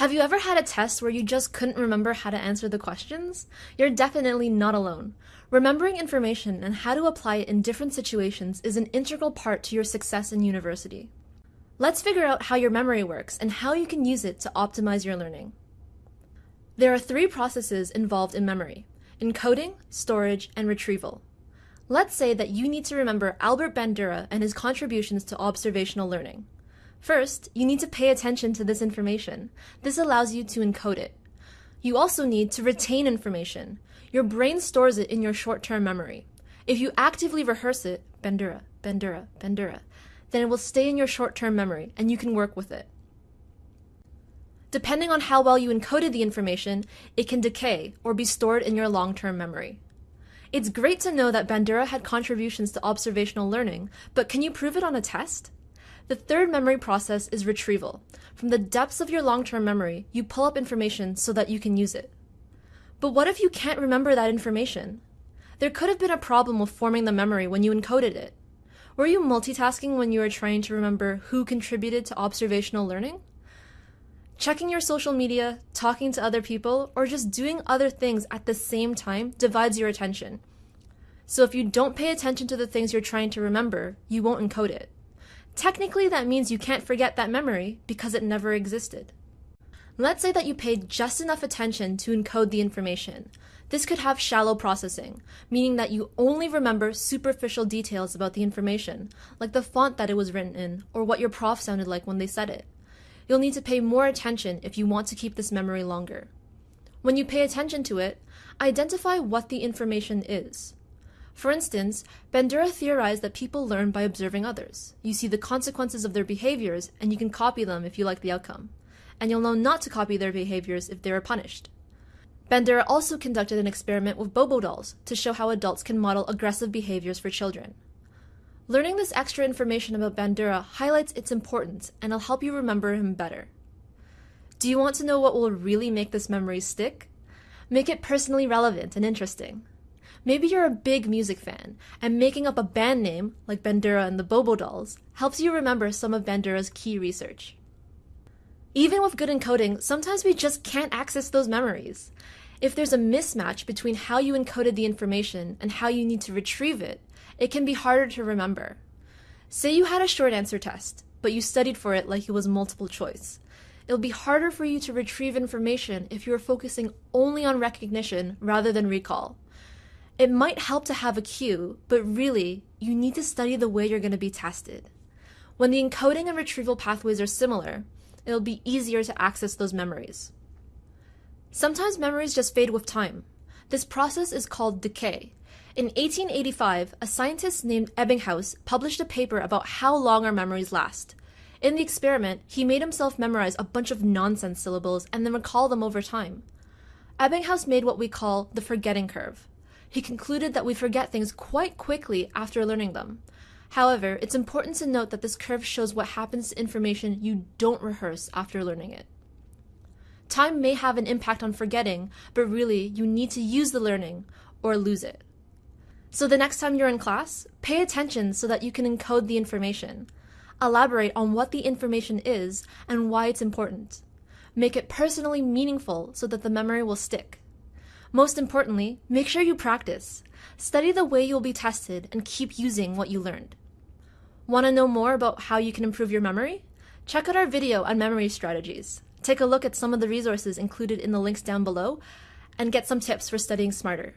Have you ever had a test where you just couldn't remember how to answer the questions? You're definitely not alone. Remembering information and how to apply it in different situations is an integral part to your success in university. Let's figure out how your memory works and how you can use it to optimize your learning. There are three processes involved in memory encoding, storage, and retrieval. Let's say that you need to remember Albert Bandura and his contributions to observational learning. First, you need to pay attention to this information. This allows you to encode it. You also need to retain information. Your brain stores it in your short-term memory. If you actively rehearse it, Bandura, Bandura, Bandura, then it will stay in your short-term memory and you can work with it. Depending on how well you encoded the information, it can decay or be stored in your long-term memory. It's great to know that Bandura had contributions to observational learning, but can you prove it on a test? The third memory process is retrieval. From the depths of your long-term memory, you pull up information so that you can use it. But what if you can't remember that information? There could have been a problem with forming the memory when you encoded it. Were you multitasking when you were trying to remember who contributed to observational learning? Checking your social media, talking to other people, or just doing other things at the same time divides your attention. So if you don't pay attention to the things you're trying to remember, you won't encode it. Technically, that means you can't forget that memory because it never existed. Let's say that you paid just enough attention to encode the information. This could have shallow processing, meaning that you only remember superficial details about the information, like the font that it was written in or what your prof sounded like when they said it. You'll need to pay more attention if you want to keep this memory longer. When you pay attention to it, identify what the information is. For instance, Bandura theorized that people learn by observing others. You see the consequences of their behaviors, and you can copy them if you like the outcome. And you'll know not to copy their behaviors if they are punished. Bandura also conducted an experiment with Bobo dolls to show how adults can model aggressive behaviors for children. Learning this extra information about Bandura highlights its importance and will help you remember him better. Do you want to know what will really make this memory stick? Make it personally relevant and interesting. Maybe you're a big music fan, and making up a band name, like Bandura and the Bobo Dolls, helps you remember some of Bandura's key research. Even with good encoding, sometimes we just can't access those memories. If there's a mismatch between how you encoded the information and how you need to retrieve it, it can be harder to remember. Say you had a short answer test, but you studied for it like it was multiple choice. It'll be harder for you to retrieve information if you are focusing only on recognition rather than recall. It might help to have a cue, but really, you need to study the way you're going to be tested. When the encoding and retrieval pathways are similar, it'll be easier to access those memories. Sometimes memories just fade with time. This process is called decay. In 1885, a scientist named Ebbinghaus published a paper about how long our memories last. In the experiment, he made himself memorize a bunch of nonsense syllables and then recall them over time. Ebbinghaus made what we call the forgetting curve he concluded that we forget things quite quickly after learning them. However, it's important to note that this curve shows what happens to information you don't rehearse after learning it. Time may have an impact on forgetting, but really, you need to use the learning or lose it. So the next time you're in class, pay attention so that you can encode the information. Elaborate on what the information is and why it's important. Make it personally meaningful so that the memory will stick. Most importantly, make sure you practice. Study the way you'll be tested and keep using what you learned. Want to know more about how you can improve your memory? Check out our video on memory strategies. Take a look at some of the resources included in the links down below and get some tips for studying smarter.